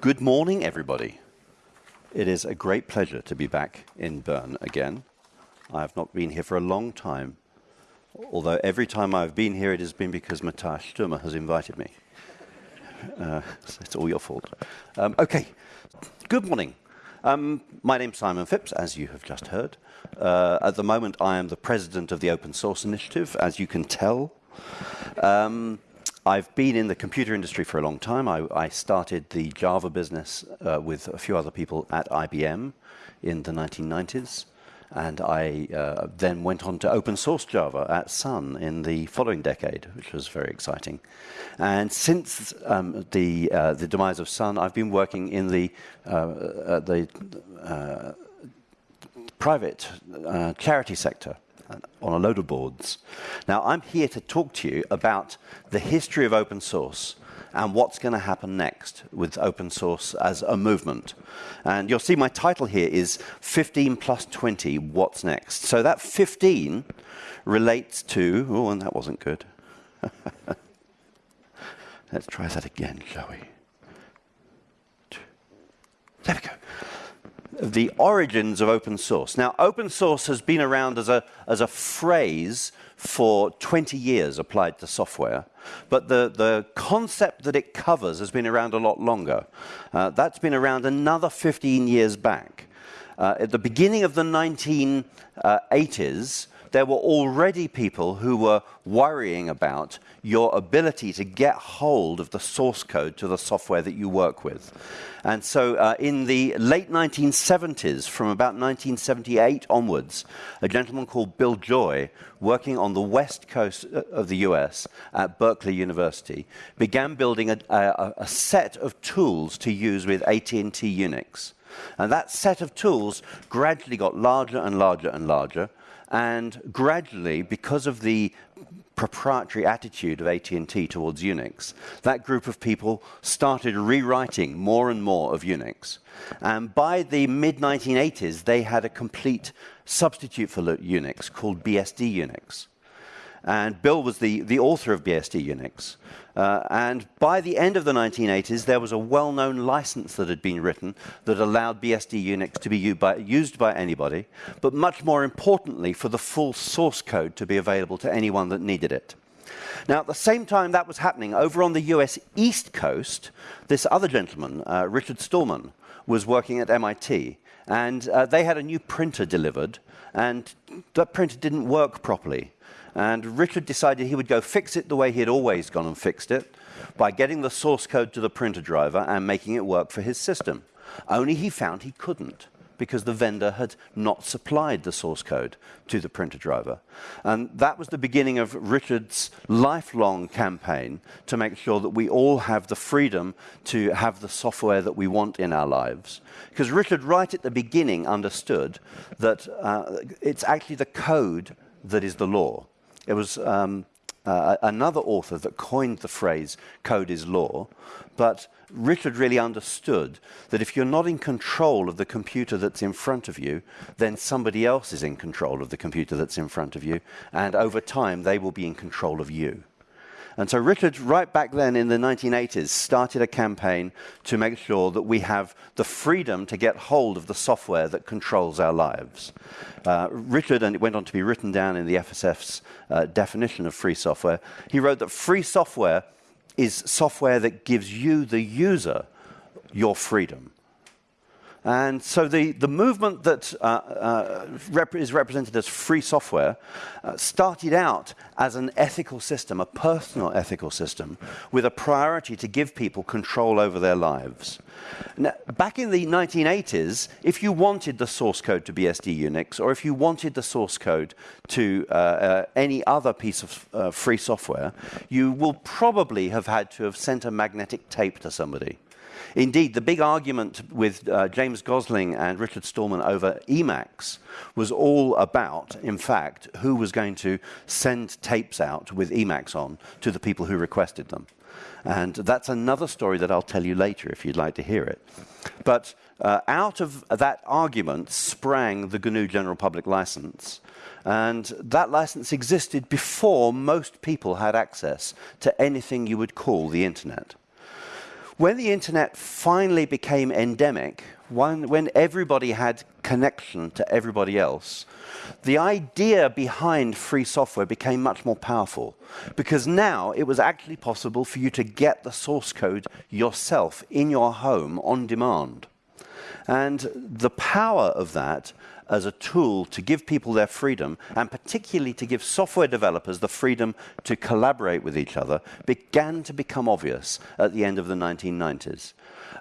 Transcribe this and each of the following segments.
Good morning, everybody. It is a great pleasure to be back in Bern again. I have not been here for a long time, although every time I've been here, it has been because Matthias Stürmer has invited me. Uh, it's all your fault. Um, okay, good morning. Um, my name's Simon Phipps, as you have just heard. Uh, at the moment, I am the president of the Open Source Initiative, as you can tell. Um, I've been in the computer industry for a long time. I, I started the Java business uh, with a few other people at IBM in the 1990s. And I uh, then went on to open source Java at Sun in the following decade, which was very exciting. And since um, the, uh, the demise of Sun, I've been working in the, uh, the uh, private uh, charity sector on a load of boards. Now, I'm here to talk to you about the history of open source and what's going to happen next with open source as a movement. And you'll see my title here is 15 plus 20, what's next? So that 15 relates to, oh, and that wasn't good. Let's try that again, shall we? There we go the origins of open source. Now, open source has been around as a, as a phrase for 20 years applied to software, but the, the concept that it covers has been around a lot longer. Uh, that's been around another 15 years back. Uh, at the beginning of the 1980s, there were already people who were worrying about your ability to get hold of the source code to the software that you work with. And so uh, in the late 1970s, from about 1978 onwards, a gentleman called Bill Joy, working on the west coast uh, of the US at Berkeley University, began building a, a, a set of tools to use with AT&T Unix. And that set of tools gradually got larger and larger and larger. And gradually, because of the proprietary attitude of AT&T towards Unix, that group of people started rewriting more and more of Unix. And by the mid-1980s, they had a complete substitute for Unix called BSD Unix. And Bill was the, the author of BSD Unix. Uh, and by the end of the 1980s, there was a well-known license that had been written that allowed BSD Unix to be used by, used by anybody, but much more importantly, for the full source code to be available to anyone that needed it. Now, at the same time that was happening, over on the US East Coast, this other gentleman, uh, Richard Stallman, was working at MIT. And uh, they had a new printer delivered, and that printer didn't work properly. And Richard decided he would go fix it the way he had always gone and fixed it by getting the source code to the printer driver and making it work for his system. Only he found he couldn't because the vendor had not supplied the source code to the printer driver. And that was the beginning of Richard's lifelong campaign to make sure that we all have the freedom to have the software that we want in our lives. Because Richard, right at the beginning, understood that uh, it's actually the code that is the law. It was um, uh, another author that coined the phrase code is law, but Richard really understood that if you're not in control of the computer that's in front of you, then somebody else is in control of the computer that's in front of you, and over time they will be in control of you. And so Richard, right back then in the 1980s, started a campaign to make sure that we have the freedom to get hold of the software that controls our lives. Uh, Richard, and it went on to be written down in the FSF's uh, definition of free software, he wrote that free software is software that gives you, the user, your freedom. And so the, the movement that uh, uh, rep is represented as free software uh, started out as an ethical system, a personal ethical system, with a priority to give people control over their lives. Now, back in the 1980s, if you wanted the source code to BSD Unix, or if you wanted the source code to uh, uh, any other piece of uh, free software, you will probably have had to have sent a magnetic tape to somebody. Indeed, the big argument with uh, James Gosling and Richard Stallman over Emacs was all about, in fact, who was going to send tapes out with Emacs on to the people who requested them. And that's another story that I'll tell you later if you'd like to hear it. But uh, out of that argument sprang the GNU General Public License, And that license existed before most people had access to anything you would call the internet. When the internet finally became endemic, when, everybody had connection to everybody else, the idea behind free software became much more powerful because now it was actually possible for you to get the source code yourself in your home on demand. And the power of that as a tool to give people their freedom, and particularly to give software developers the freedom to collaborate with each other, began to become obvious at the end of the 1990s.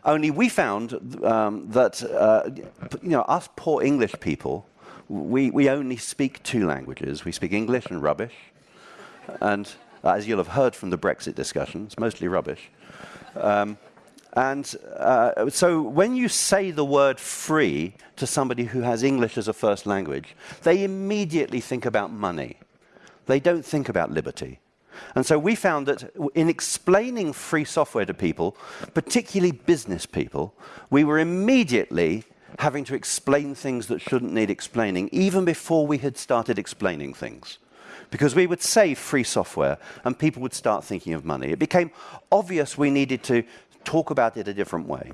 Only we found um, that, uh, you know, us poor English people, we, we only speak two languages. We speak English and rubbish. And as you'll have heard from the Brexit discussions, mostly rubbish. Um, and uh, so when you say the word free to somebody who has English as a first language, they immediately think about money. They don't think about liberty. And so we found that in explaining free software to people, particularly business people, we were immediately having to explain things that shouldn't need explaining, even before we had started explaining things. Because we would say free software and people would start thinking of money. It became obvious we needed to talk about it a different way.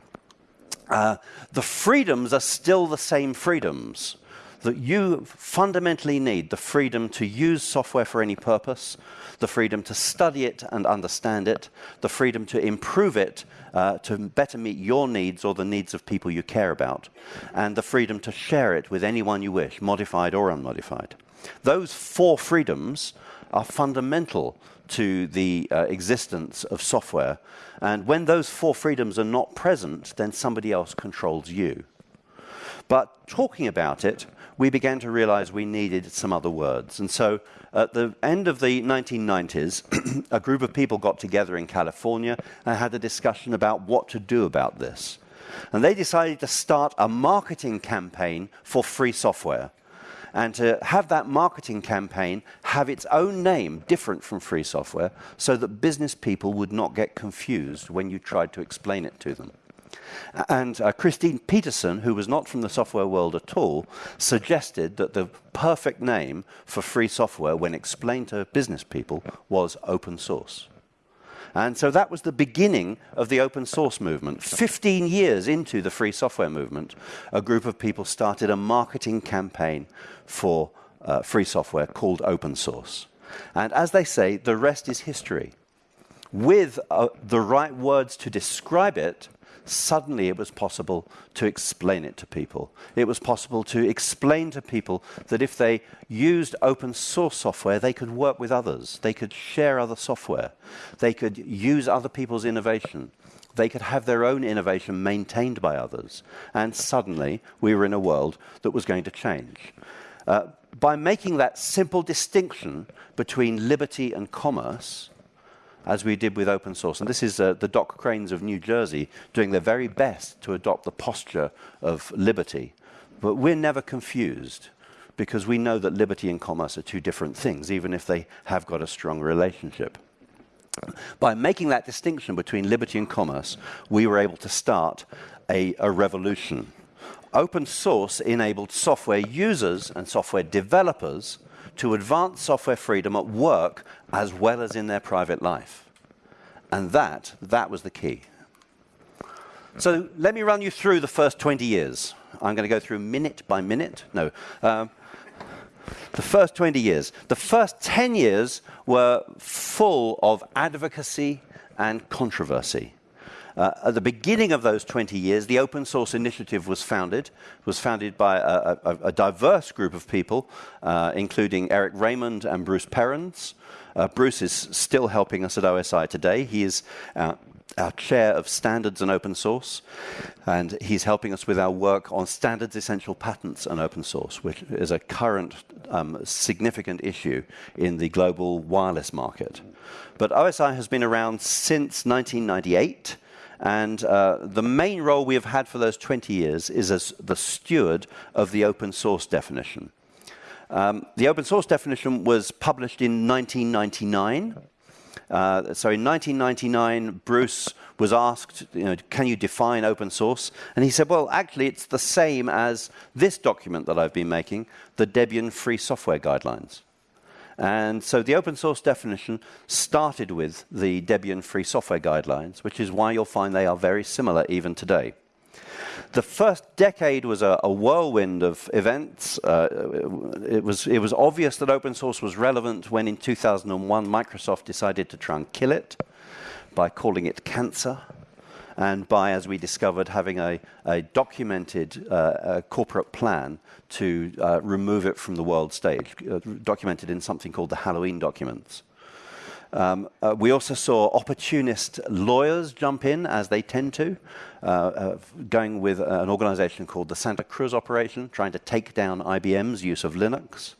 Uh, the freedoms are still the same freedoms that you fundamentally need the freedom to use software for any purpose, the freedom to study it and understand it, the freedom to improve it uh, to better meet your needs or the needs of people you care about, and the freedom to share it with anyone you wish, modified or unmodified. Those four freedoms are fundamental to the uh, existence of software. And when those four freedoms are not present, then somebody else controls you. But talking about it, we began to realize we needed some other words. And so at the end of the 1990s, a group of people got together in California and had a discussion about what to do about this. And they decided to start a marketing campaign for free software and to have that marketing campaign have its own name different from free software so that business people would not get confused when you tried to explain it to them. And uh, Christine Peterson, who was not from the software world at all, suggested that the perfect name for free software when explained to business people was open source. And so that was the beginning of the open source movement. 15 years into the free software movement, a group of people started a marketing campaign for uh, free software called open source. And as they say, the rest is history. With uh, the right words to describe it, suddenly it was possible to explain it to people. It was possible to explain to people that if they used open source software, they could work with others. They could share other software. They could use other people's innovation. They could have their own innovation maintained by others. And suddenly, we were in a world that was going to change. Uh, by making that simple distinction between liberty and commerce, as we did with open source. And this is uh, the Doc Cranes of New Jersey doing their very best to adopt the posture of liberty. But we're never confused because we know that liberty and commerce are two different things, even if they have got a strong relationship. By making that distinction between liberty and commerce, we were able to start a, a revolution. Open source enabled software users and software developers to advance software freedom at work as well as in their private life. And that, that was the key. So let me run you through the first 20 years. I'm going to go through minute by minute. No. Um, the first 20 years. The first 10 years were full of advocacy and controversy. Uh, at the beginning of those 20 years, the Open Source Initiative was founded. It was founded by a, a, a diverse group of people, uh, including Eric Raymond and Bruce Perens. Uh, Bruce is still helping us at OSI today. He is uh, our chair of standards and open source, and he's helping us with our work on standards essential patents and open source, which is a current um, significant issue in the global wireless market. But OSI has been around since 1998. And uh, the main role we have had for those 20 years is as the steward of the open source definition. Um, the open source definition was published in 1999, Uh, so in 1999, Bruce was asked, you know, can you define open source? And he said, well, actually, it's the same as this document that I've been making, the Debian Free Software Guidelines. And so the open source definition started with the Debian Free Software Guidelines, which is why you'll find they are very similar even today. The first decade was a, a whirlwind of events. Uh, it, was, it was obvious that open source was relevant when in 2001 Microsoft decided to try and kill it by calling it cancer and by, as we discovered, having a, a documented uh, a corporate plan to uh, remove it from the world stage, uh, documented in something called the Halloween documents. Um, uh, we also saw opportunist lawyers jump in, as they tend to, uh, uh, going with an organization called the Santa Cruz Operation, trying to take down IBM's use of Linux.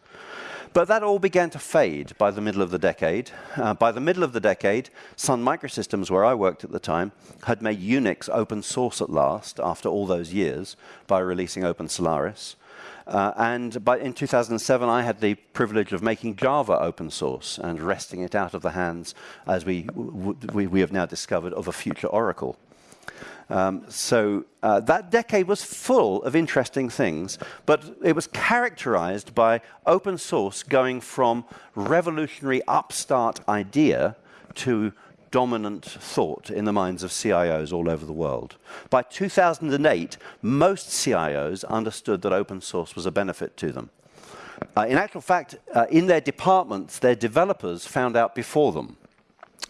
But that all began to fade by the middle of the decade. Uh, by the middle of the decade, Sun Microsystems, where I worked at the time, had made Unix open source at last, after all those years, by releasing Open Solaris. Uh, and by, in 2007, I had the privilege of making Java open source and wresting it out of the hands, as we, we, we have now discovered, of a future Oracle. Um, so uh, that decade was full of interesting things, but it was characterized by open source going from revolutionary upstart idea to dominant thought in the minds of CIOs all over the world. By 2008, most CIOs understood that open source was a benefit to them. Uh, in actual fact, uh, in their departments, their developers found out before them.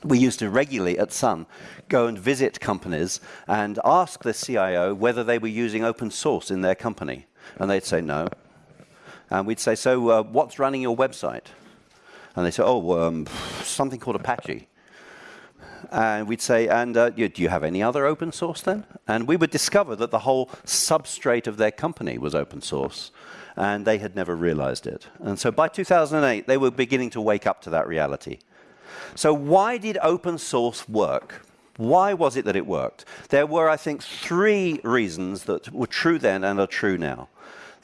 We used to regularly at Sun go and visit companies and ask the CIO whether they were using open source in their company. And they'd say no. And we'd say, so uh, what's running your website? And they say, oh, um, something called Apache. And we'd say, and uh, do you have any other open source then? And we would discover that the whole substrate of their company was open source. And they had never realized it. And so by 2008, they were beginning to wake up to that reality. So why did open source work? Why was it that it worked? There were, I think, three reasons that were true then and are true now.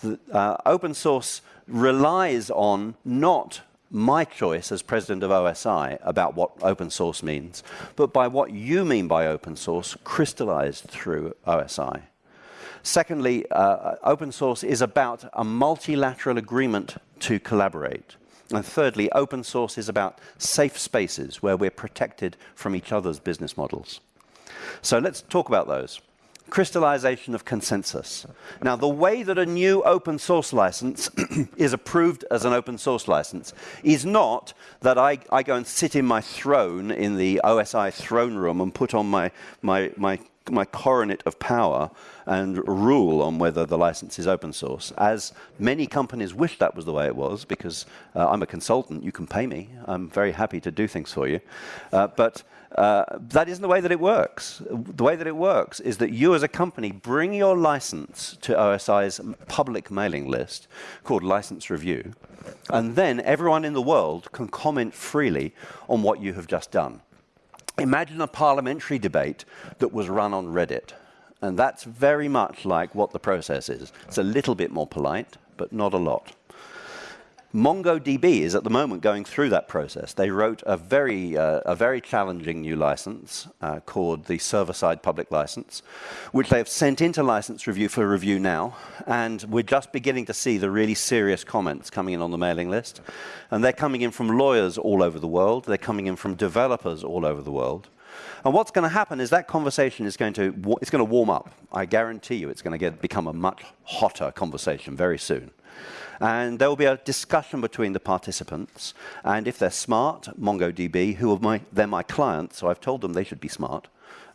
The, uh, open source relies on not my choice as president of OSI about what open source means, but by what you mean by open source crystallized through OSI. Secondly, uh, open source is about a multilateral agreement to collaborate. And thirdly, open source is about safe spaces where we're protected from each other's business models. So let's talk about those. Crystallization of consensus. Now, the way that a new open source license is approved as an open source license is not that I, I, go and sit in my throne in the OSI throne room and put on my, my, my my coronet of power and rule on whether the license is open source. As many companies wish that was the way it was, because uh, I'm a consultant, you can pay me. I'm very happy to do things for you. Uh, but uh, that isn't the way that it works. The way that it works is that you as a company bring your license to OSI's public mailing list called License Review, and then everyone in the world can comment freely on what you have just done. Imagine a parliamentary debate that was run on Reddit. And that's very much like what the process is. It's a little bit more polite, but not a lot. MongoDB is at the moment going through that process. They wrote a very, uh, a very challenging new license uh, called the server-side public license, which they have sent into license review for review now. And we're just beginning to see the really serious comments coming in on the mailing list. And they're coming in from lawyers all over the world. They're coming in from developers all over the world. And what's going to happen is that conversation is going to, it's going to warm up. I guarantee you it's going to get, become a much hotter conversation very soon. And there will be a discussion between the participants. And if they're smart, MongoDB, who are my, they're my clients, so I've told them they should be smart,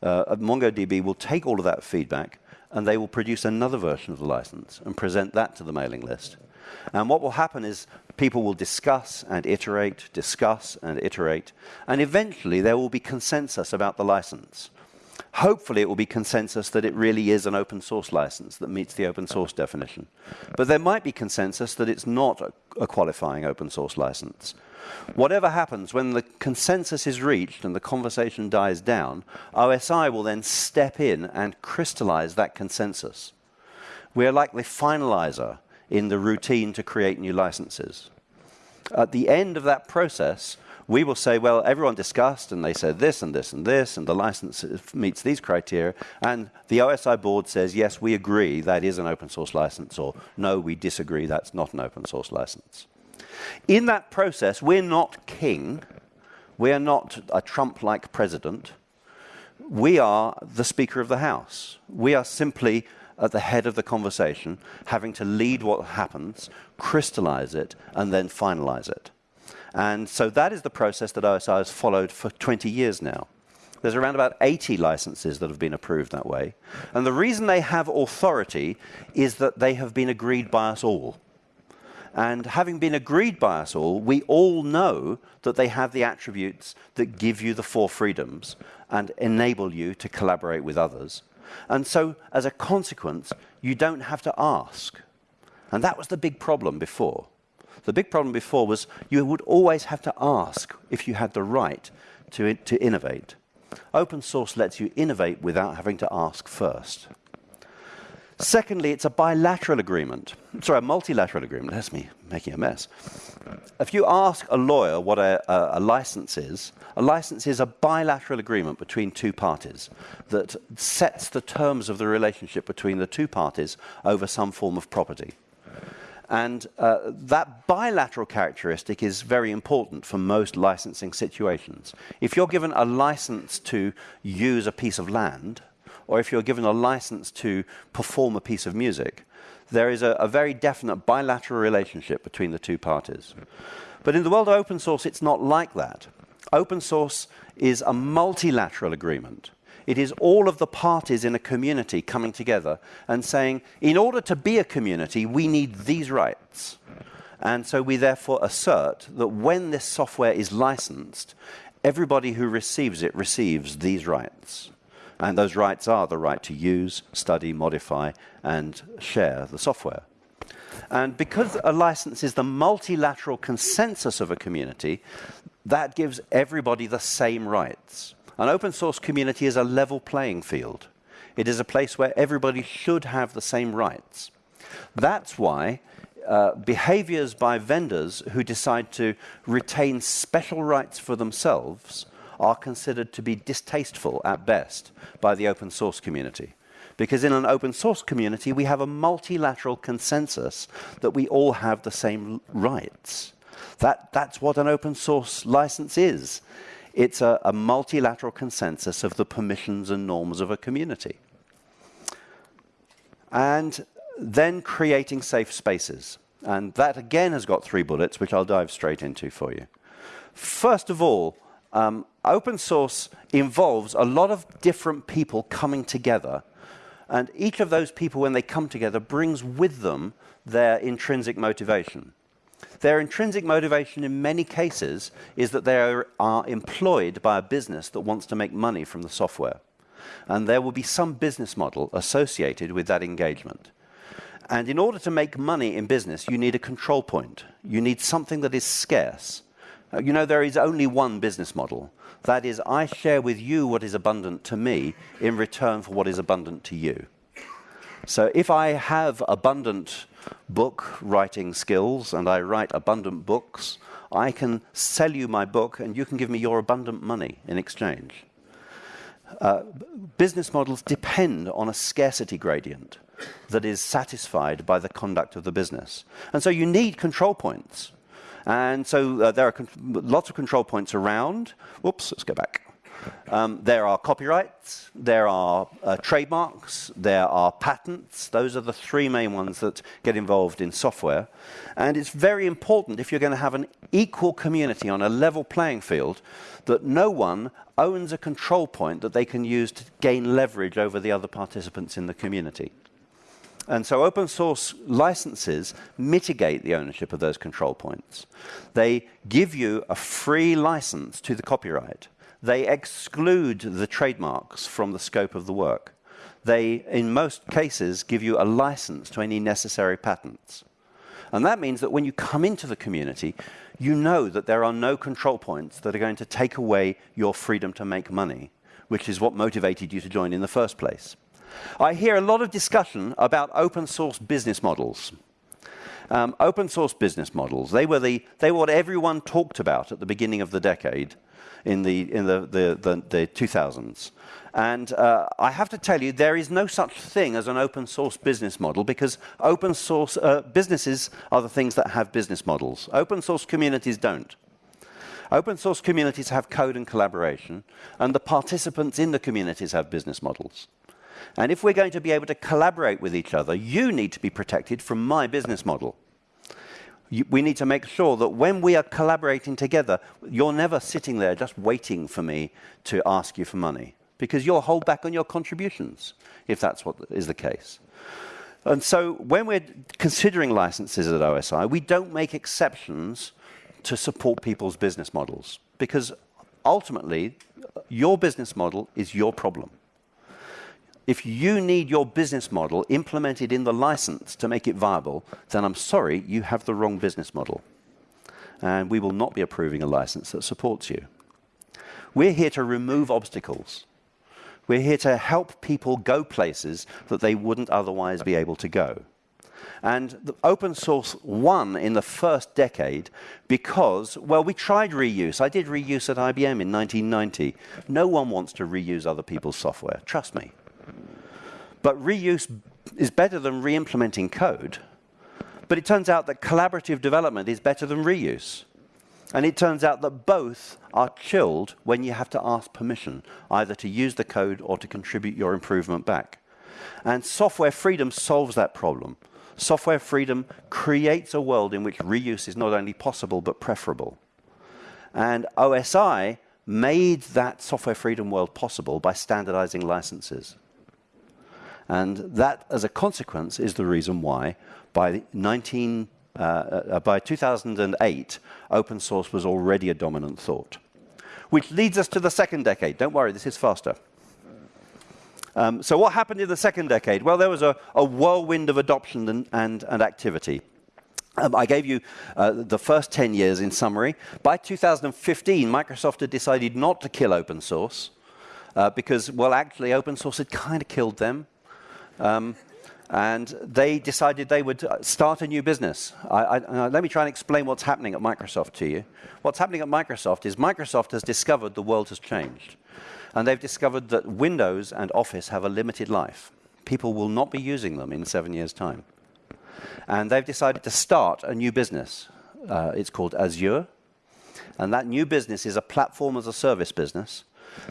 uh, MongoDB will take all of that feedback and they will produce another version of the license and present that to the mailing list. And what will happen is people will discuss and iterate, discuss and iterate, and eventually there will be consensus about the license. Hopefully it will be consensus that it really is an open source license that meets the open source definition. But there might be consensus that it's not a, qualifying open source license. Whatever happens, when the consensus is reached and the conversation dies down, OSI will then step in and crystallize that consensus. We are like the finalizer in the routine to create new licenses. At the end of that process, we will say, well, everyone discussed and they said this and this and this, and the license meets these criteria. And the OSI board says, yes, we agree that is an open source license, or no, we disagree, that's not an open source license. In that process, we're not king, we are not a Trump like president. We are the Speaker of the House. We are simply at the head of the conversation, having to lead what happens, crystallize it, and then finalize it. And so that is the process that OSI has followed for 20 years now. There's around about 80 licenses that have been approved that way. And the reason they have authority is that they have been agreed by us all. And having been agreed by us all, we all know that they have the attributes that give you the four freedoms and enable you to collaborate with others. And so, as a consequence, you don't have to ask. And that was the big problem before. The big problem before was you would always have to ask if you had the right to, to innovate. Open source lets you innovate without having to ask first. Secondly, it's a bilateral agreement. Sorry, a multilateral agreement. That's me making a mess. If you ask a lawyer what a, a, a, license is, a license is a bilateral agreement between two parties that sets the terms of the relationship between the two parties over some form of property. And uh, that bilateral characteristic is very important for most licensing situations. If you're given a license to use a piece of land, or if you're given a license to perform a piece of music, there is a, a very definite bilateral relationship between the two parties. But in the world of open source, it's not like that. Open source is a multilateral agreement. It is all of the parties in a community coming together and saying, in order to be a community, we need these rights. And so we therefore assert that when this software is licensed, everybody who receives it receives these rights. And those rights are the right to use, study, modify, and share the software. And because a license is the multilateral consensus of a community, that gives everybody the same rights. An open source community is a level playing field. It is a place where everybody should have the same rights. That's why uh, behaviors by vendors who decide to retain special rights for themselves are considered to be distasteful at best by the open source community. Because in an open source community, we have a multilateral consensus that we all have the same rights. That, that's what an open source license is. It's a, a multilateral consensus of the permissions and norms of a community. And then creating safe spaces. And that again has got three bullets, which I'll dive straight into for you. First of all, um, open source involves a lot of different people coming together. And each of those people, when they come together, brings with them their intrinsic motivation. Their intrinsic motivation in many cases is that they are, are, employed by a business that wants to make money from the software. And there will be some business model associated with that engagement. And in order to make money in business, you need a control point. You need something that is scarce. Uh, you know, there is only one business model. That is, I share with you what is abundant to me in return for what is abundant to you. So if I have abundant book writing skills and I write abundant books, I can sell you my book and you can give me your abundant money in exchange. Uh, business models depend on a scarcity gradient that is satisfied by the conduct of the business. And so you need control points. And so uh, there are lots of control points around. Whoops, let's go back. Um, there are copyrights, there are uh, trademarks, there are patents. Those are the three main ones that get involved in software. And it's very important if you're going to have an equal community on a level playing field that no one owns a control point that they can use to gain leverage over the other participants in the community. And so open source licenses mitigate the ownership of those control points. They give you a free license to the copyright. They exclude the trademarks from the scope of the work. They, in most cases, give you a license to any necessary patents. And that means that when you come into the community, you know that there are no control points that are going to take away your freedom to make money, which is what motivated you to join in the first place. I hear a lot of discussion about open source business models. Um, open source business models. They were, the, they were what everyone talked about at the beginning of the decade in the, in the, the, the, the 2000s. And uh, I have to tell you, there is no such thing as an open source business model because open source uh, businesses are the things that have business models. Open source communities don't. Open source communities have code and collaboration, and the participants in the communities have business models. And if we're going to be able to collaborate with each other, you need to be protected from my business model. We need to make sure that when we are collaborating together, you're never sitting there just waiting for me to ask you for money, because you'll hold back on your contributions if that's what is the case. And so when we're considering licenses at OSI, we don't make exceptions to support people's business models, because ultimately, your business model is your problem. If you need your business model implemented in the license to make it viable, then I'm sorry, you have the wrong business model. And we will not be approving a license that supports you. We're here to remove obstacles. We're here to help people go places that they wouldn't otherwise be able to go. And the open source won in the first decade because, well, we tried reuse. I did reuse at IBM in 1990. No one wants to reuse other people's software, trust me. But reuse is better than re-implementing code. But it turns out that collaborative development is better than reuse. And it turns out that both are chilled when you have to ask permission, either to use the code or to contribute your improvement back. And software freedom solves that problem. Software freedom creates a world in which reuse is not only possible, but preferable. And OSI made that software freedom world possible by standardizing licenses. And that, as a consequence, is the reason why by 19 uh, uh, by 2008, open source was already a dominant thought. Which leads us to the second decade. Don't worry, this is faster. Um, so what happened in the second decade? Well, there was a, a whirlwind of adoption and, and, and activity. Um, I gave you uh, the first 10 years in summary. By 2015, Microsoft had decided not to kill open source uh, because, well, actually, open source had kind of killed them. Um, and they decided they would uh, start a new business. I, I, let me try and explain what's happening at Microsoft to you. What's happening at Microsoft is Microsoft has discovered the world has changed. And they've discovered that Windows and Office have a limited life. People will not be using them in seven years' time. And they've decided to start a new business. Uh, it's called Azure. And that new business is a platform as a service business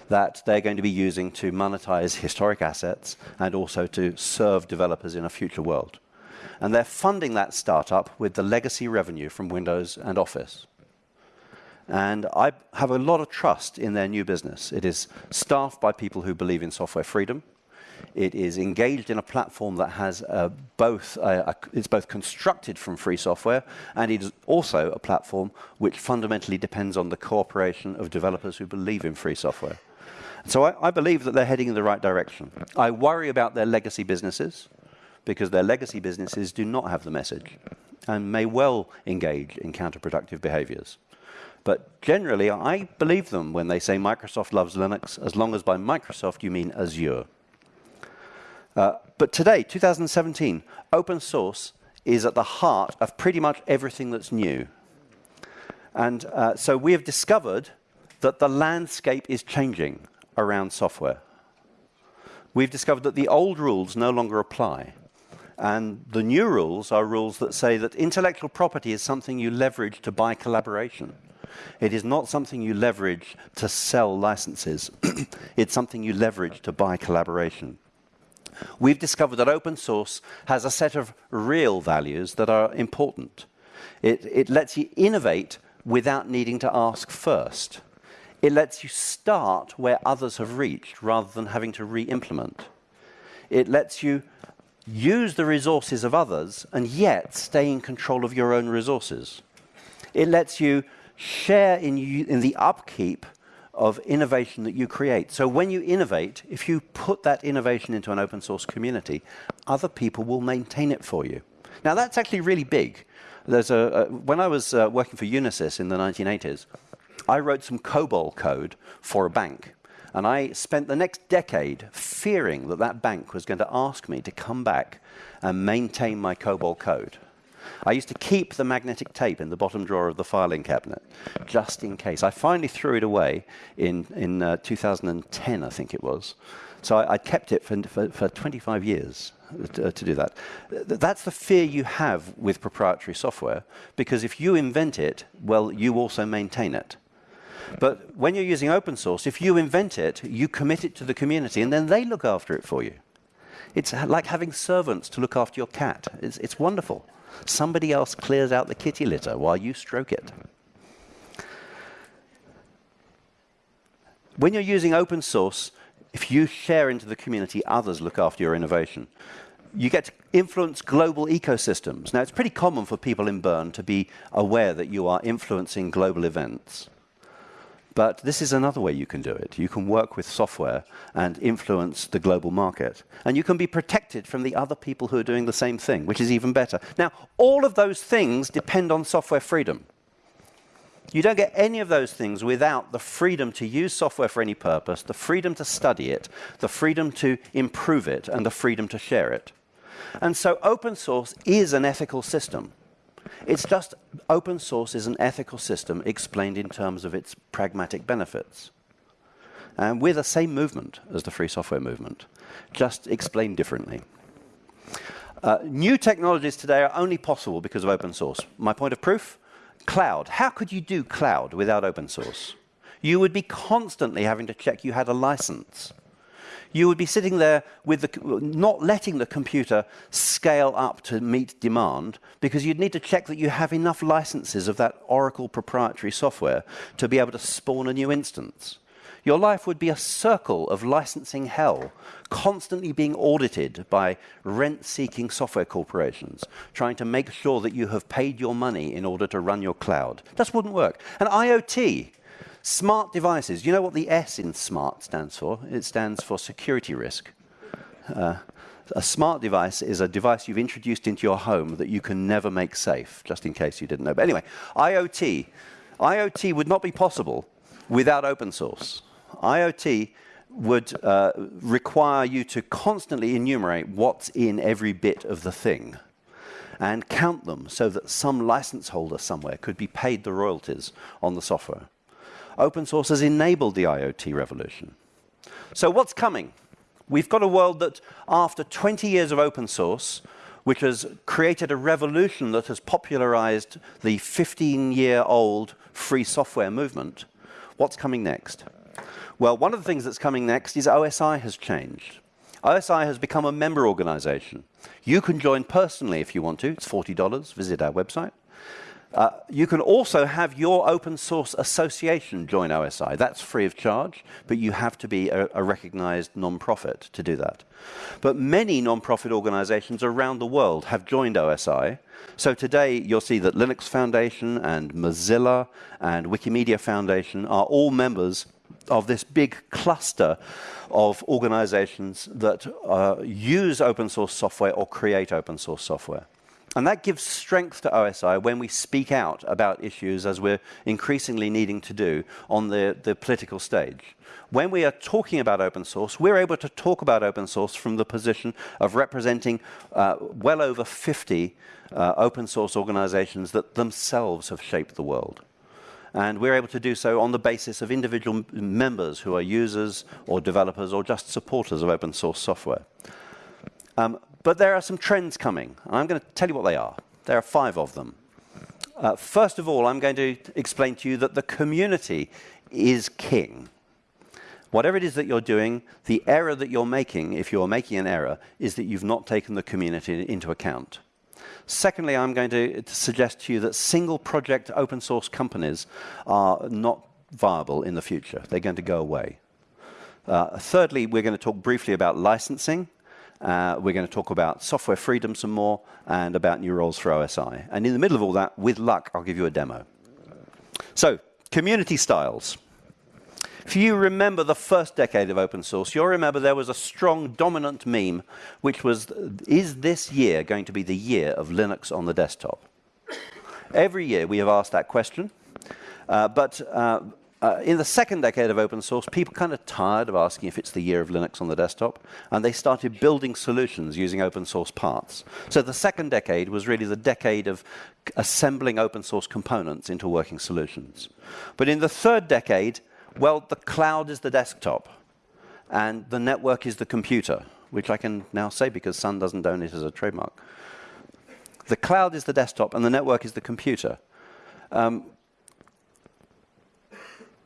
that they're going to be using to monetize historic assets and also to serve developers in a future world. And they're funding that startup with the legacy revenue from Windows and Office. And I have a lot of trust in their new business. It is staffed by people who believe in software freedom. It is engaged in a platform that has uh, both, uh, it's both constructed from free software, and it is also a platform which fundamentally depends on the cooperation of developers who believe in free software. So I, I believe that they're heading in the right direction. I worry about their legacy businesses, because their legacy businesses do not have the message and may well engage in counterproductive behaviors. But generally, I believe them when they say Microsoft loves Linux, as long as by Microsoft you mean Azure. Uh, but today, 2017, open source is at the heart of pretty much everything that's new. And uh, so we have discovered that the landscape is changing around software. We've discovered that the old rules no longer apply. And the new rules are rules that say that intellectual property is something you leverage to buy collaboration. It is not something you leverage to sell licenses. it's something you leverage to buy collaboration we've discovered that open source has a set of real values that are important. It, it lets you innovate without needing to ask first. It lets you start where others have reached rather than having to re-implement. It lets you use the resources of others and yet stay in control of your own resources. It lets you share in, in the upkeep of innovation that you create. So when you innovate, if you put that innovation into an open source community, other people will maintain it for you. Now that's actually really big. There's a, when I was uh, working for Unisys in the 1980s, I wrote some COBOL code for a bank. And I spent the next decade fearing that that bank was going to ask me to come back and maintain my COBOL code. I used to keep the magnetic tape in the bottom drawer of the filing cabinet, just in case. I finally threw it away in, in uh, 2010, I think it was. So I, I kept it for, for, for 25 years to, uh, to, do that. That's the fear you have with proprietary software, because if you invent it, well, you also maintain it. But when you're using open source, if you invent it, you commit it to the community, and then they look after it for you. It's like having servants to look after your cat. It's, it's wonderful. Somebody else clears out the kitty litter while you stroke it. When you're using open source, if you share into the community, others look after your innovation. You get to influence global ecosystems. Now, it's pretty common for people in Bern to be aware that you are influencing global events. But this is another way you can do it. You can work with software and influence the global market. And you can be protected from the other people who are doing the same thing, which is even better. Now, all of those things depend on software freedom. You don't get any of those things without the freedom to use software for any purpose, the freedom to study it, the freedom to improve it, and the freedom to share it. And so open source is an ethical system. It's just open source is an ethical system explained in terms of its pragmatic benefits. And we're the same movement as the free software movement, just explained differently. Uh, new technologies today are only possible because of open source. My point of proof? Cloud. How could you do cloud without open source? You would be constantly having to check you had a license you would be sitting there with the, not letting the computer scale up to meet demand because you'd need to check that you have enough licenses of that Oracle proprietary software to be able to spawn a new instance. Your life would be a circle of licensing hell, constantly being audited by rent-seeking software corporations, trying to make sure that you have paid your money in order to run your cloud. That wouldn't work. And IoT, Smart devices. You know what the S in smart stands for? It stands for security risk. Uh, a smart device is a device you've introduced into your home that you can never make safe, just in case you didn't know. But anyway, IoT. IoT would not be possible without open source. IoT would uh, require you to constantly enumerate what's in every bit of the thing and count them so that some license holder somewhere could be paid the royalties on the software open source has enabled the IoT revolution. So what's coming? We've got a world that, after 20 years of open source, which has created a revolution that has popularized the 15-year-old free software movement, what's coming next? Well, one of the things that's coming next is OSI has changed. OSI has become a member organization. You can join personally if you want to. It's $40. Visit our website. Uh, you can also have your open source association join OSI. That's free of charge, but you have to be a, a recognized non-profit to do that. But many non-profit organizations around the world have joined OSI. So today you'll see that Linux Foundation and Mozilla and Wikimedia Foundation are all members of this big cluster of organizations that uh, use open source software or create open source software. And that gives strength to OSI when we speak out about issues, as we're increasingly needing to do on the, the political stage. When we are talking about open source, we're able to talk about open source from the position of representing uh, well over 50 uh, open source organizations that themselves have shaped the world. And we're able to do so on the basis of individual members who are users or developers or just supporters of open source software. Um, but there are some trends coming. And I'm going to tell you what they are. There are five of them. Uh, first of all, I'm going to explain to you that the community is king. Whatever it is that you're doing, the error that you're making, if you're making an error, is that you've not taken the community into account. Secondly, I'm going to suggest to you that single project open source companies are not viable in the future. They're going to go away. Uh, thirdly, we're going to talk briefly about licensing. Uh, we're going to talk about software freedom some more and about new roles for OSI. And in the middle of all that, with luck, I'll give you a demo. So, community styles. If you remember the first decade of open source, you'll remember there was a strong dominant meme, which was, is this year going to be the year of Linux on the desktop? Every year we have asked that question, uh, but uh, uh, in the second decade of open source, people kind of tired of asking if it's the year of Linux on the desktop, and they started building solutions using open source parts. So the second decade was really the decade of assembling open source components into working solutions. But in the third decade, well, the cloud is the desktop, and the network is the computer, which I can now say because Sun doesn't own it as a trademark. The cloud is the desktop, and the network is the computer. Um,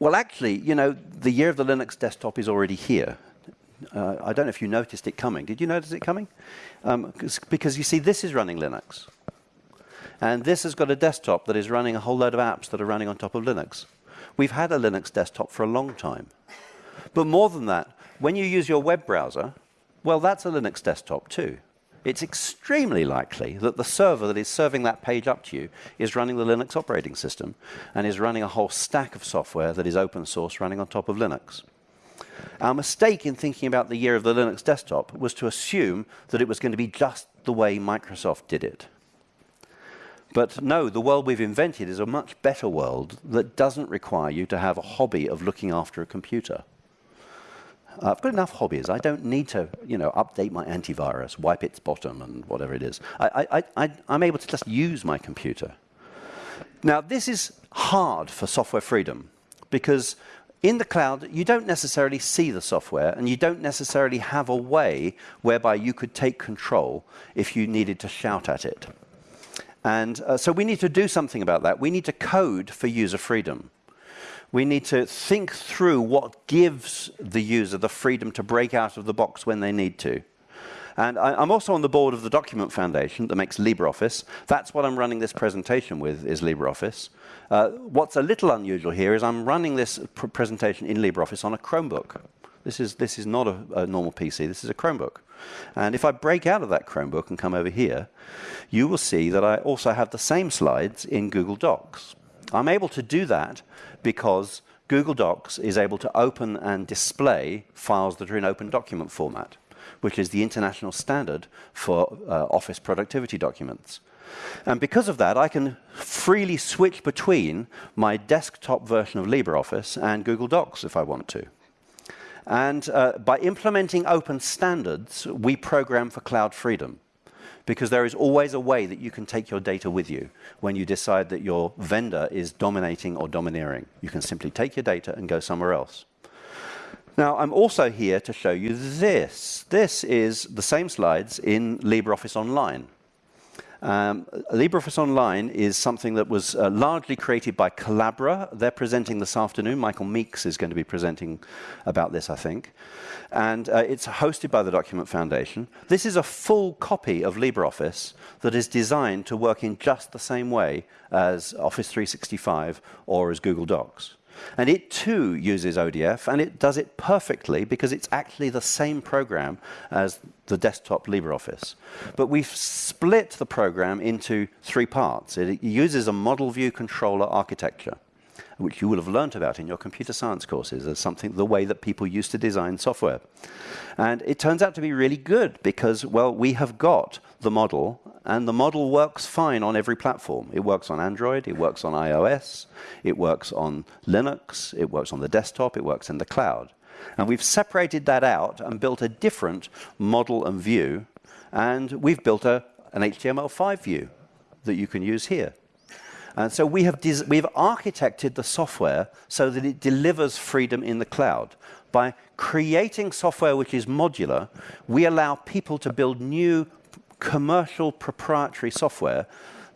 well, actually, you know, the year of the Linux desktop is already here. Uh, I don't know if you noticed it coming. Did you notice it coming? Um, because you see, this is running Linux. And this has got a desktop that is running a whole load of apps that are running on top of Linux. We've had a Linux desktop for a long time. But more than that, when you use your web browser, well, that's a Linux desktop too it's extremely likely that the server that is serving that page up to you is running the Linux operating system and is running a whole stack of software that is open source running on top of Linux. Our mistake in thinking about the year of the Linux desktop was to assume that it was going to be just the way Microsoft did it. But no, the world we've invented is a much better world that doesn't require you to have a hobby of looking after a computer. Uh, I've got enough hobbies. I don't need to, you know, update my antivirus, wipe its bottom, and whatever it is. I, I, I, I'm able to just use my computer. Now, this is hard for software freedom because in the cloud, you don't necessarily see the software, and you don't necessarily have a way whereby you could take control if you needed to shout at it. And uh, so we need to do something about that. We need to code for user freedom we need to think through what gives the user the freedom to break out of the box when they need to. And I, am also on the board of the Document Foundation that makes LibreOffice. That's what I'm running this presentation with, is LibreOffice. Uh, what's a little unusual here is I'm running this pr presentation in LibreOffice on a Chromebook. This is, this is not a, a normal PC, this is a Chromebook. And if I break out of that Chromebook and come over here, you will see that I also have the same slides in Google Docs. I'm able to do that because Google Docs is able to open and display files that are in open document format, which is the international standard for uh, Office productivity documents. And because of that, I can freely switch between my desktop version of LibreOffice and Google Docs if I want to. And uh, by implementing open standards, we program for cloud freedom because there is always a way that you can take your data with you when you decide that your vendor is dominating or domineering. You can simply take your data and go somewhere else. Now, I'm also here to show you this. This is the same slides in LibreOffice Online. Um, LibreOffice Online is something that was uh, largely created by Collabora. They're presenting this afternoon. Michael Meeks is going to be presenting about this, I think. And uh, it's hosted by the Document Foundation. This is a full copy of LibreOffice that is designed to work in just the same way as Office 365 or as Google Docs. And it too uses ODF, and it does it perfectly because it's actually the same program as the desktop LibreOffice. But we've split the program into three parts. It uses a model view controller architecture, which you will have learned about in your computer science courses as something, the way that people used to design software. And it turns out to be really good because, well, we have got the model, and the model works fine on every platform. It works on Android, it works on iOS, it works on Linux, it works on the desktop, it works in the cloud. And we've separated that out and built a different model and view, and we've built a, an HTML5 view that you can use here. And so we have we've architected the software so that it delivers freedom in the cloud. By creating software which is modular, we allow people to build new commercial proprietary software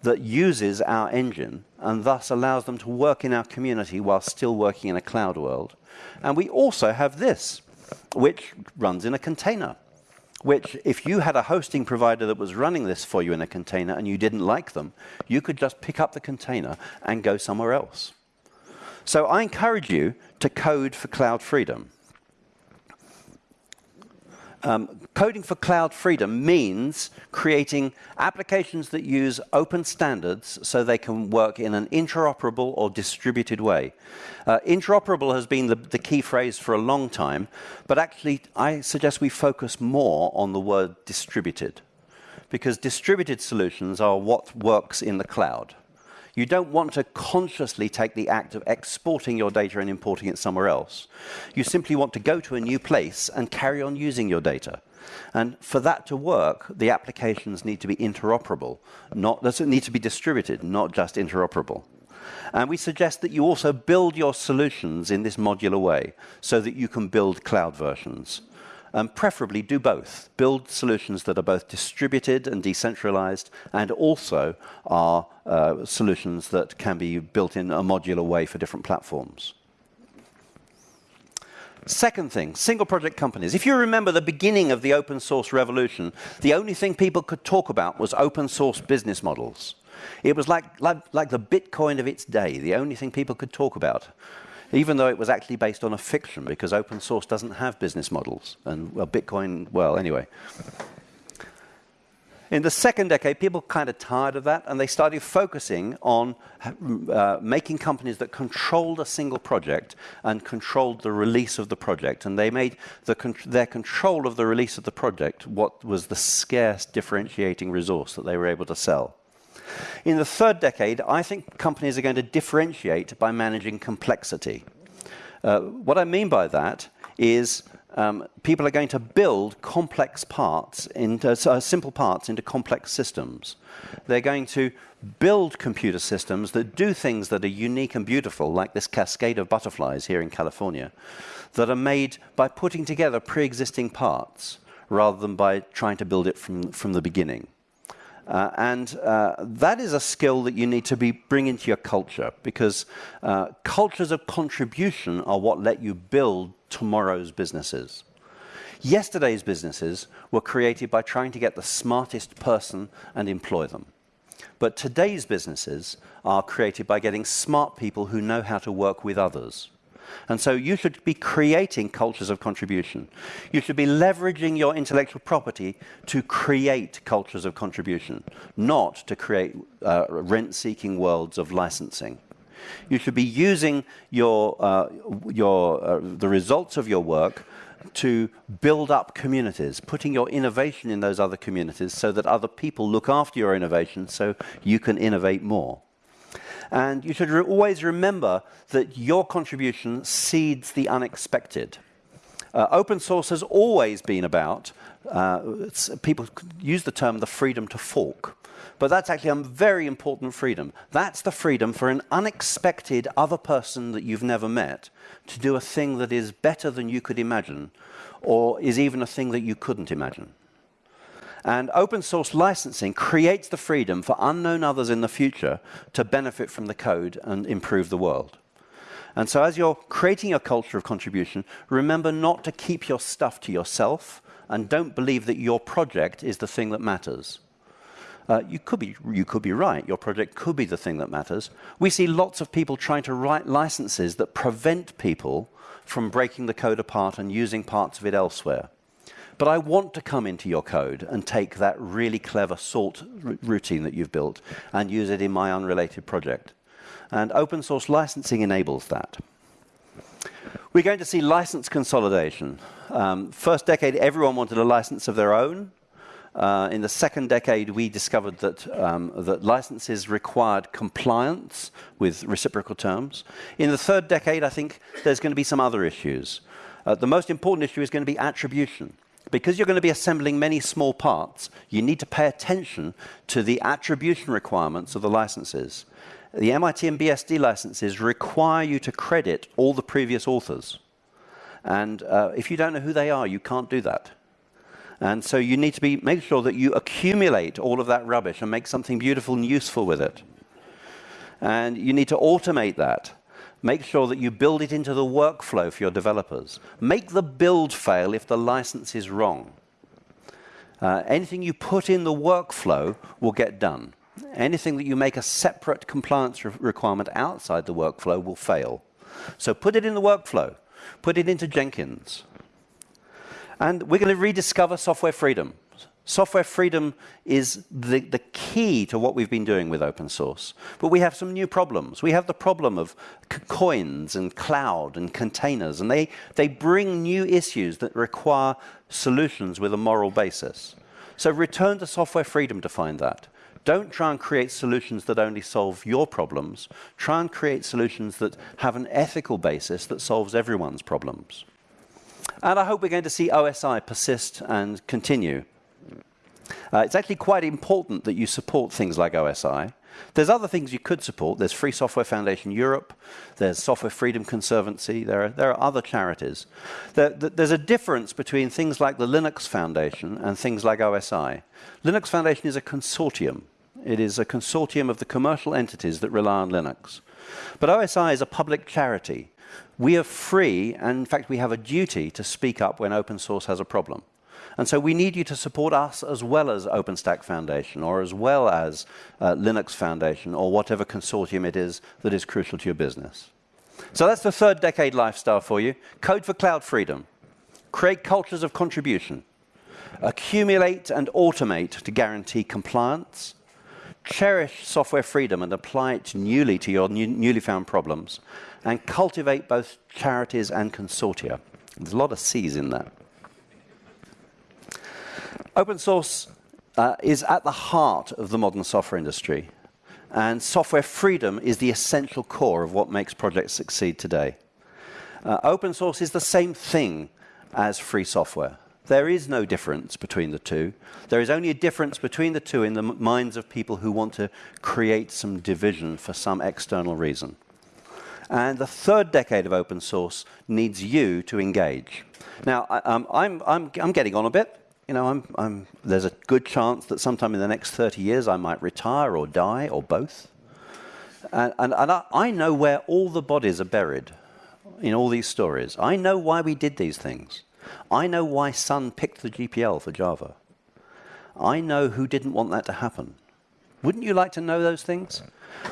that uses our engine and thus allows them to work in our community while still working in a cloud world. And we also have this, which runs in a container, which if you had a hosting provider that was running this for you in a container and you didn't like them, you could just pick up the container and go somewhere else. So I encourage you to code for cloud freedom. Um, coding for cloud freedom means creating applications that use open standards so they can work in an interoperable or distributed way. Uh, interoperable has been the, the key phrase for a long time, but actually I suggest we focus more on the word distributed because distributed solutions are what works in the cloud. You don't want to consciously take the act of exporting your data and importing it somewhere else. You simply want to go to a new place and carry on using your data. And for that to work, the applications need to be interoperable, not need to be distributed, not just interoperable. And we suggest that you also build your solutions in this modular way so that you can build cloud versions. Um, preferably do both. Build solutions that are both distributed and decentralized and also are uh, solutions that can be built in a modular way for different platforms. Second thing, single project companies. If you remember the beginning of the open source revolution, the only thing people could talk about was open source business models. It was like, like, like the Bitcoin of its day, the only thing people could talk about even though it was actually based on a fiction because open source doesn't have business models. And well, Bitcoin, well, anyway. In the second decade, people kind of tired of that and they started focusing on uh, making companies that controlled a single project and controlled the release of the project. And they made the con their control of the release of the project what was the scarce differentiating resource that they were able to sell. In the third decade, I think companies are going to differentiate by managing complexity. Uh, what I mean by that is um, people are going to build complex parts into uh, simple parts into complex systems. They're going to build computer systems that do things that are unique and beautiful, like this cascade of butterflies here in California, that are made by putting together pre-existing parts rather than by trying to build it from, from the beginning. Uh, and uh, that is a skill that you need to be bring into your culture because uh, cultures of contribution are what let you build tomorrow's businesses. Yesterday's businesses were created by trying to get the smartest person and employ them. But today's businesses are created by getting smart people who know how to work with others. And so you should be creating cultures of contribution. You should be leveraging your intellectual property to create cultures of contribution, not to create uh, rent-seeking worlds of licensing. You should be using your, uh, your, uh, the results of your work to build up communities, putting your innovation in those other communities so that other people look after your innovation so you can innovate more. And you should re always remember that your contribution seeds the unexpected. Uh, open source has always been about, uh, people use the term the freedom to fork. But that's actually a very important freedom. That's the freedom for an unexpected other person that you've never met to do a thing that is better than you could imagine, or is even a thing that you couldn't imagine. And open source licensing creates the freedom for unknown others in the future to benefit from the code and improve the world. And so as you're creating a culture of contribution, remember not to keep your stuff to yourself and don't believe that your project is the thing that matters. Uh, you, could be, you could be right. Your project could be the thing that matters. We see lots of people trying to write licenses that prevent people from breaking the code apart and using parts of it elsewhere. But I want to come into your code and take that really clever salt routine that you've built and use it in my unrelated project. And open source licensing enables that. We're going to see license consolidation. Um, first decade, everyone wanted a license of their own. Uh, in the second decade, we discovered that, um, that licenses required compliance with reciprocal terms. In the third decade, I think there's going to be some other issues. Uh, the most important issue is going to be attribution because you're going to be assembling many small parts, you need to pay attention to the attribution requirements of the licenses. The MIT and BSD licenses require you to credit all the previous authors. And uh, if you don't know who they are, you can't do that. And so you need to be, make sure that you accumulate all of that rubbish and make something beautiful and useful with it. And you need to automate that. Make sure that you build it into the workflow for your developers. Make the build fail if the license is wrong. Uh, anything you put in the workflow will get done. Anything that you make a separate compliance re requirement outside the workflow will fail. So put it in the workflow. Put it into Jenkins. And we're going to rediscover software freedom. Software freedom is the, the key to what we've been doing with open source. But we have some new problems. We have the problem of coins and cloud and containers, and they, they bring new issues that require solutions with a moral basis. So return to software freedom to find that. Don't try and create solutions that only solve your problems. Try and create solutions that have an ethical basis that solves everyone's problems. And I hope we're going to see OSI persist and continue. Uh, it's actually quite important that you support things like OSI. There's other things you could support. There's Free Software Foundation Europe. There's Software Freedom Conservancy. There are, there are other charities. There, there's a difference between things like the Linux Foundation and things like OSI. Linux Foundation is a consortium. It is a consortium of the commercial entities that rely on Linux. But OSI is a public charity. We are free, and in fact, we have a duty to speak up when open source has a problem. And so we need you to support us as well as OpenStack Foundation or as well as uh, Linux Foundation or whatever consortium it is that is crucial to your business. So that's the third decade lifestyle for you. Code for cloud freedom. Create cultures of contribution. Accumulate and automate to guarantee compliance. Cherish software freedom and apply it newly to your new, newly found problems. And cultivate both charities and consortia. There's a lot of C's in that. Open source uh, is at the heart of the modern software industry, and software freedom is the essential core of what makes projects succeed today. Uh, open source is the same thing as free software. There is no difference between the two. There is only a difference between the two in the minds of people who want to create some division for some external reason. And the third decade of open source needs you to engage. Now, I, um, I'm, I'm, I'm getting on a bit you know, I'm, I'm, there's a good chance that sometime in the next 30 years I might retire or die or both. And, and, and I, I know where all the bodies are buried in all these stories. I know why we did these things. I know why Sun picked the GPL for Java. I know who didn't want that to happen. Wouldn't you like to know those things?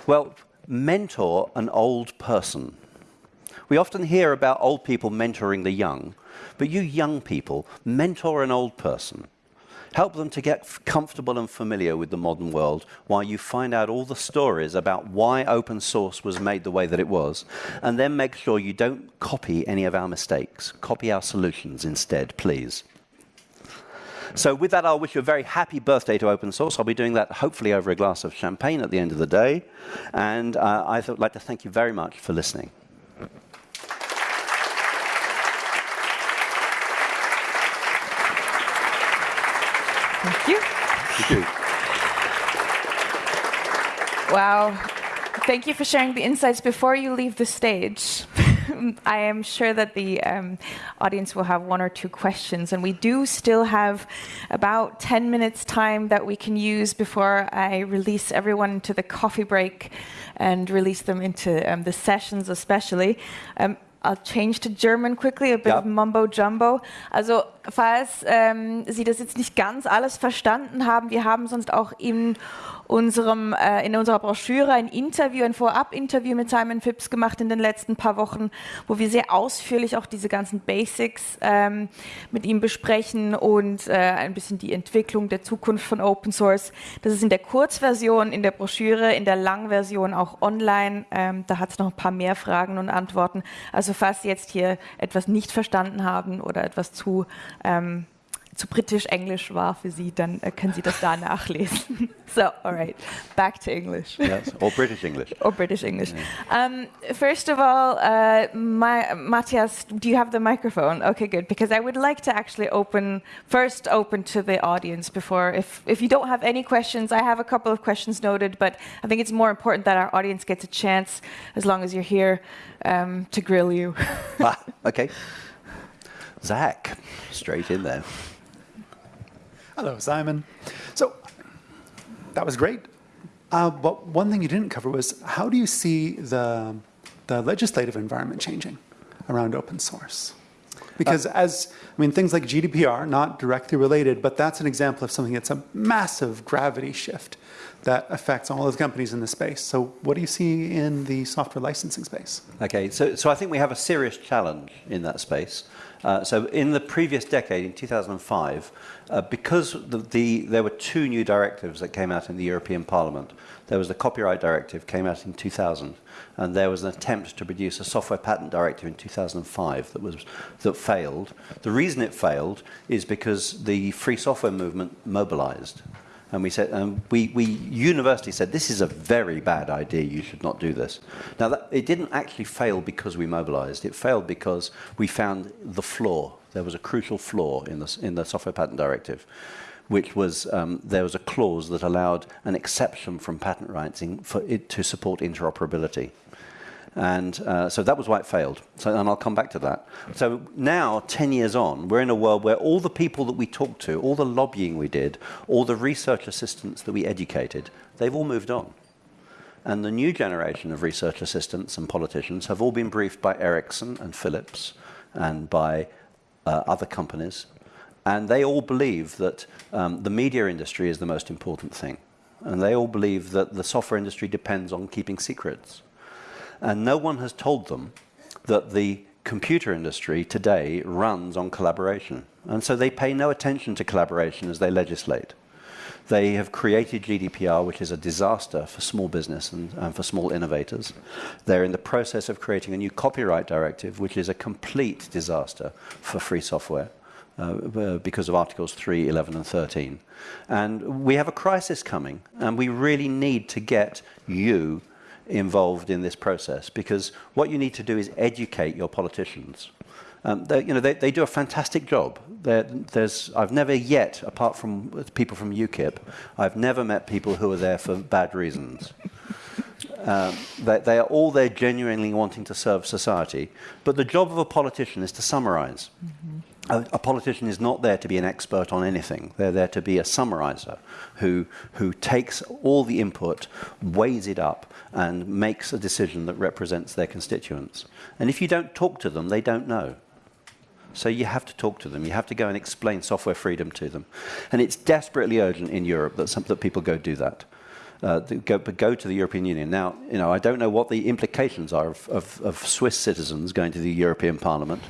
Well, mentor an old person. We often hear about old people mentoring the young. But you young people, mentor an old person. Help them to get comfortable and familiar with the modern world while you find out all the stories about why open source was made the way that it was. And then make sure you don't copy any of our mistakes. Copy our solutions instead, please. So with that, I'll wish you a very happy birthday to open source. I'll be doing that hopefully over a glass of champagne at the end of the day. And uh, I'd like to thank you very much for listening. Thank you. Thank you. Wow. Thank you for sharing the insights. Before you leave the stage, I am sure that the um, audience will have one or two questions, and we do still have about 10 minutes time that we can use before I release everyone into the coffee break and release them into um, the sessions especially. Um, I'll change to German quickly, a bit of mumbo jumbo. Also, falls ähm, Sie das jetzt nicht ganz alles verstanden haben, wir haben sonst auch in unserem, äh, in unserer Broschüre ein Interview, ein Vorab-Interview mit Simon Phipps gemacht in den letzten paar Wochen, wo wir sehr ausführlich auch diese ganzen Basics ähm, mit ihm besprechen und äh, ein bisschen die Entwicklung der Zukunft von Open Source. Das ist in der Kurzversion, in der Broschüre, in der Langversion auch online. Ähm, da hat es noch ein paar mehr Fragen und Antworten. Also falls Sie jetzt hier etwas nicht verstanden haben oder etwas zu ähm, zu britisch-englisch war für Sie, dann äh, können Sie das da nachlesen. so, all right, back to English. Yes, or British English. or British English. Yeah. Um, first of all, uh, my, Matthias, do you have the microphone? Okay, good, because I would like to actually open, first open to the audience before, if, if you don't have any questions, I have a couple of questions noted, but I think it's more important that our audience gets a chance, as long as you're here, um, to grill you. ah, okay. Zach, straight in there. Hello, Simon. So that was great. Uh, but one thing you didn't cover was how do you see the, the legislative environment changing around open source? Because uh, as, I mean, things like GDPR, not directly related, but that's an example of something that's a massive gravity shift that affects all of the companies in the space. So what do you see in the software licensing space? Okay, so, so I think we have a serious challenge in that space. Uh, so in the previous decade, in 2005, uh, because the, the, there were two new directives that came out in the European Parliament. There was the Copyright Directive, came out in 2000, and there was an attempt to produce a software patent directive in 2005 that, was, that failed. The reason it failed is because the free software movement mobilized. And we said, um, we, we university said, this is a very bad idea. You should not do this. Now, that, it didn't actually fail because we mobilized. It failed because we found the flaw. There was a crucial flaw in the, in the Software Patent Directive, which was um, there was a clause that allowed an exception from patent rights in, for it to support interoperability. And uh, so that was why it failed. So, and I'll come back to that. So now, 10 years on, we're in a world where all the people that we talked to, all the lobbying we did, all the research assistants that we educated, they've all moved on. And the new generation of research assistants and politicians have all been briefed by Ericsson and Philips and by uh, other companies. And they all believe that um, the media industry is the most important thing. And they all believe that the software industry depends on keeping secrets. And no one has told them that the computer industry today runs on collaboration. And so they pay no attention to collaboration as they legislate. They have created GDPR, which is a disaster for small business and, and, for small innovators. They're in the process of creating a new copyright directive, which is a complete disaster for free software. Uh, because of Articles 3, 11, and 13. And we have a crisis coming, and we really need to get you involved in this process because what you need to do is educate your politicians. Um, you know, they, they, do a fantastic job. there's, I've never yet, apart from people from UKIP, I've never met people who are there for bad reasons. Um, they, they, are all there genuinely wanting to serve society. But the job of a politician is to summarize. Mm -hmm. A, a, politician is not there to be an expert on anything. They're there to be a summarizer who, who takes all the input, weighs it up, and makes a decision that represents their constituents. And if you don't talk to them, they don't know. So you have to talk to them. You have to go and explain software freedom to them. And it's desperately urgent in Europe that, some, that people go do that. Uh, go, go to the European Union. Now, you know, I don't know what the implications are of, of, of Swiss citizens going to the European Parliament.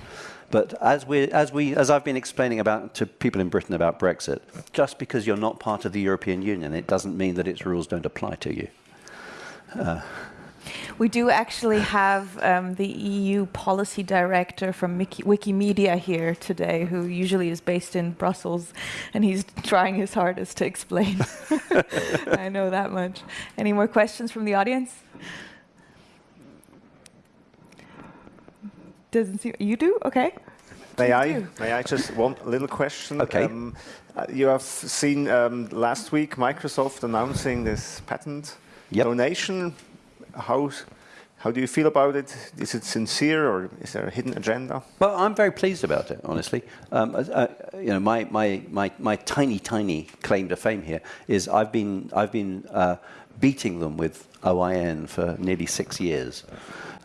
But as, we, as, we, as I've been explaining about, to people in Britain about Brexit, just because you're not part of the European Union, it doesn't mean that its rules don't apply to you. Uh, we do actually have um, the EU policy director from Wiki Wikimedia here today, who usually is based in Brussels, and he's trying his hardest to explain. I know that much. Any more questions from the audience? Doesn't seem you do okay. May I? Do. May I just one little question? Okay. Um, uh, you have seen um, last week Microsoft announcing this patent yep. donation. How, how do you feel about it? Is it sincere or is there a hidden agenda? Well, I'm very pleased about it, honestly. Um, uh, you know, my, my, my, my tiny, tiny claim to fame here is I've been, I've been uh, beating them with OIN for nearly six years.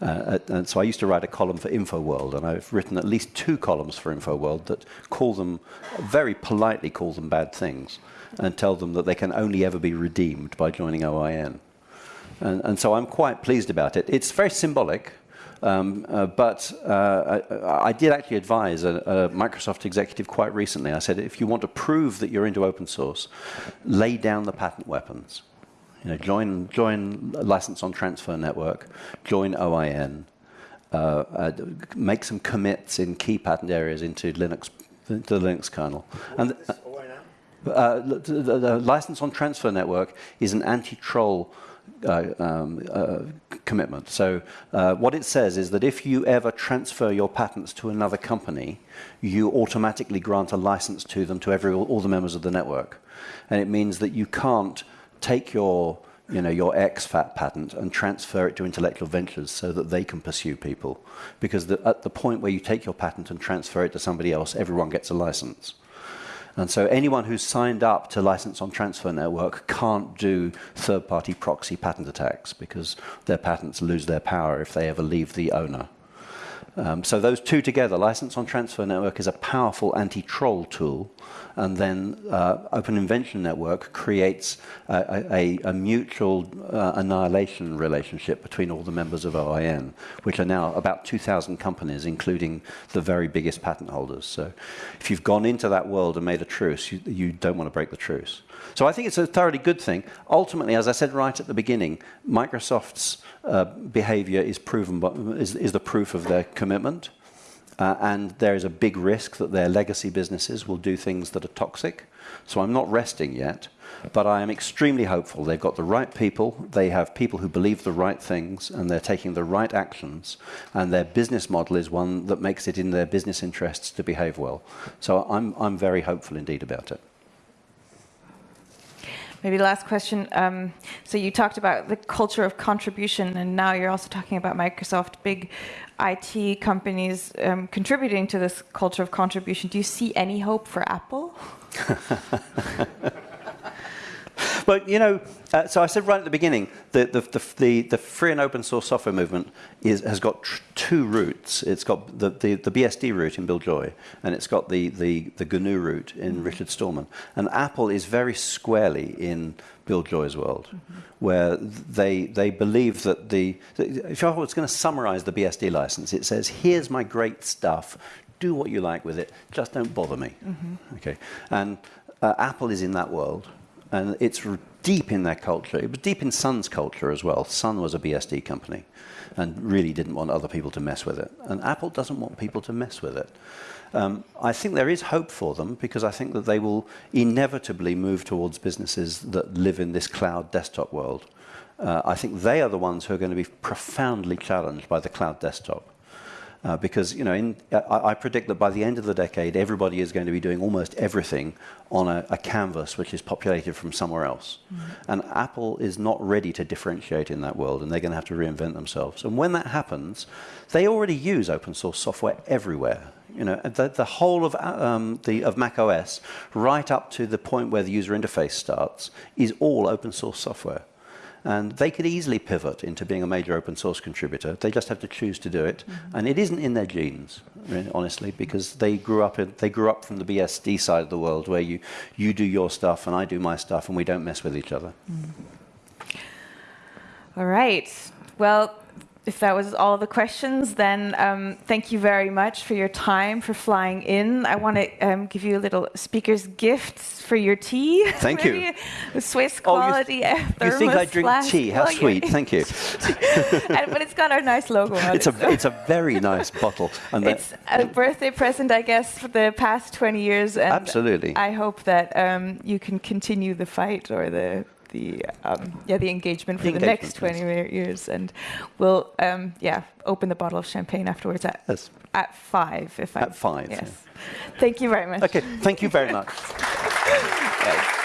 Uh, and so I used to write a column for InfoWorld, and I've written at least two columns for InfoWorld that call them, very politely call them bad things, and tell them that they can only ever be redeemed by joining OIN. And, and so I'm quite pleased about it. It's very symbolic, um, uh, but uh, I, I, did actually advise a, a, Microsoft executive quite recently. I said, if you want to prove that you're into open source, lay down the patent weapons. You know, join, join license on transfer network, join OIN, uh, uh, make some commits in key patent areas into Linux, the Linux kernel. and, uh, the, the, the license on transfer network is an anti-troll uh, um, uh, commitment. So uh, what it says is that if you ever transfer your patents to another company, you automatically grant a license to them to every all the members of the network. And it means that you can't take your you know, your exFAT patent and transfer it to intellectual ventures so that they can pursue people. Because the, at the point where you take your patent and transfer it to somebody else, everyone gets a license. And so anyone who's signed up to License on Transfer Network can't do third-party proxy patent attacks because their patents lose their power if they ever leave the owner. Um, so those two together, License on Transfer Network is a powerful anti-troll tool, and then uh, Open Invention Network creates a, a, a mutual uh, annihilation relationship between all the members of OIN, which are now about 2,000 companies, including the very biggest patent holders. So if you've gone into that world and made a truce, you, you don't want to break the truce. So I think it's a thoroughly good thing. Ultimately, as I said right at the beginning, Microsoft's uh, behavior is proven, is, is the proof of their commitment. Uh, and there is a big risk that their legacy businesses will do things that are toxic. So I'm not resting yet, but I am extremely hopeful. They've got the right people, they have people who believe the right things, and they're taking the right actions, and their business model is one that makes it in their business interests to behave well. So I'm, I'm very hopeful indeed about it. Maybe the last question. Um, so you talked about the culture of contribution, and now you're also talking about Microsoft, big IT companies um, contributing to this culture of contribution. Do you see any hope for Apple? But you know, uh, so I said right at the beginning that the, the, the, the, free and open source software movement is, has got two routes. It's got the, the, the, BSD route in Bill Joy, and it's got the, the, the GNU route in Richard Stallman. And Apple is very squarely in Bill Joy's world, mm -hmm. where they, they believe that the, if I was going to summarize the BSD license, it says, here's my great stuff, do what you like with it, just don't bother me. Mm -hmm. Okay, And uh, Apple is in that world and it's deep in their culture. It was deep in Sun's culture as well. Sun was a BSD company and really didn't want other people to mess with it. And Apple doesn't want people to mess with it. Um, I think there is hope for them because I think that they will inevitably move towards businesses that live in this cloud desktop world. Uh, I think they are the ones who are going to be profoundly challenged by the cloud desktop. Uh, because you know, in, I, I, predict that by the end of the decade, everybody is going to be doing almost everything on a, a canvas which is populated from somewhere else. Mm -hmm. And Apple is not ready to differentiate in that world, and they're going to have to reinvent themselves. And when that happens, they already use open source software everywhere. You know, the, the whole of, um, the, of Mac OS, right up to the point where the user interface starts, is all open source software. And they could easily pivot into being a major open source contributor. They just have to choose to do it. Mm -hmm. And it isn't in their genes, honestly, because they grew up in, they grew up from the BSD side of the world where you, you do your stuff and I do my stuff and we don't mess with each other. Mm. All right. Well, if that was all the questions, then um, thank you very much for your time, for flying in. I want to um, give you a little speaker's gift for your tea. Thank you. Swiss quality oh, you, you think I drink tea? How well, sweet. Thank you. and, but it's got our nice logo on it's it. A, it's a very nice bottle. And it's a birthday present, I guess, for the past 20 years. And Absolutely. I hope that um, you can continue the fight or the the um, yeah the engagement for the, the next 20 yes. years, and we'll um, yeah open the bottle of champagne afterwards at yes. at five. If at I, five. Yes. Yeah. Thank you very much. Okay. Thank you very much.